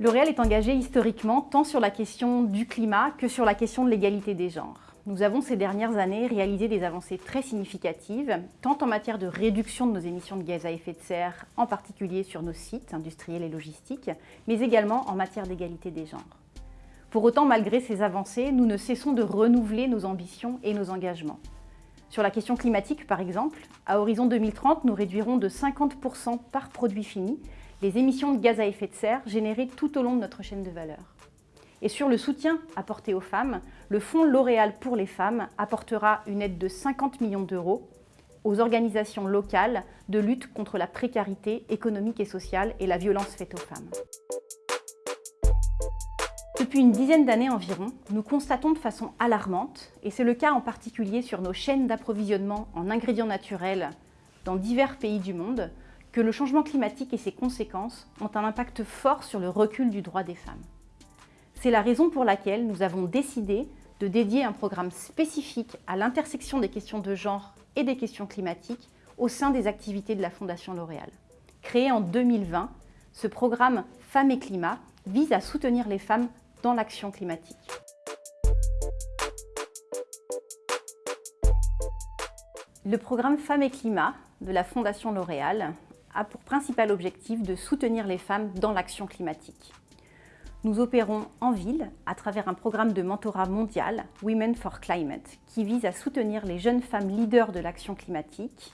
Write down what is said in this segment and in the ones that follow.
L'Oréal est engagé historiquement tant sur la question du climat que sur la question de l'égalité des genres. Nous avons ces dernières années réalisé des avancées très significatives, tant en matière de réduction de nos émissions de gaz à effet de serre, en particulier sur nos sites industriels et logistiques, mais également en matière d'égalité des genres. Pour autant, malgré ces avancées, nous ne cessons de renouveler nos ambitions et nos engagements. Sur la question climatique, par exemple, à horizon 2030, nous réduirons de 50% par produit fini les émissions de gaz à effet de serre générées tout au long de notre chaîne de valeur. Et sur le soutien apporté aux femmes, le Fonds L'Oréal pour les femmes apportera une aide de 50 millions d'euros aux organisations locales de lutte contre la précarité économique et sociale et la violence faite aux femmes. Depuis une dizaine d'années environ, nous constatons de façon alarmante, et c'est le cas en particulier sur nos chaînes d'approvisionnement en ingrédients naturels dans divers pays du monde, que le changement climatique et ses conséquences ont un impact fort sur le recul du droit des femmes. C'est la raison pour laquelle nous avons décidé de dédier un programme spécifique à l'intersection des questions de genre et des questions climatiques au sein des activités de la Fondation L'Oréal. Créé en 2020, ce programme Femmes et Climat vise à soutenir les femmes dans l'action climatique. Le programme Femmes et Climat de la Fondation L'Oréal a pour principal objectif de soutenir les femmes dans l'action climatique. Nous opérons en ville à travers un programme de mentorat mondial, Women for Climate, qui vise à soutenir les jeunes femmes leaders de l'action climatique,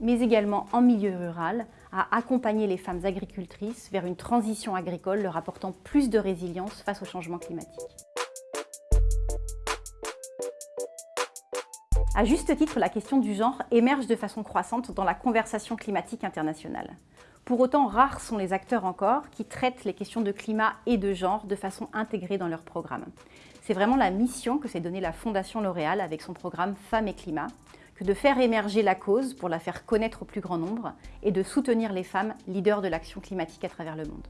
mais également en milieu rural, à accompagner les femmes agricultrices vers une transition agricole leur apportant plus de résilience face au changement climatique. À juste titre, la question du genre émerge de façon croissante dans la conversation climatique internationale. Pour autant, rares sont les acteurs encore qui traitent les questions de climat et de genre de façon intégrée dans leur programme. C'est vraiment la mission que s'est donnée la Fondation L'Oréal avec son programme Femmes et Climat, que de faire émerger la cause pour la faire connaître au plus grand nombre et de soutenir les femmes leaders de l'action climatique à travers le monde.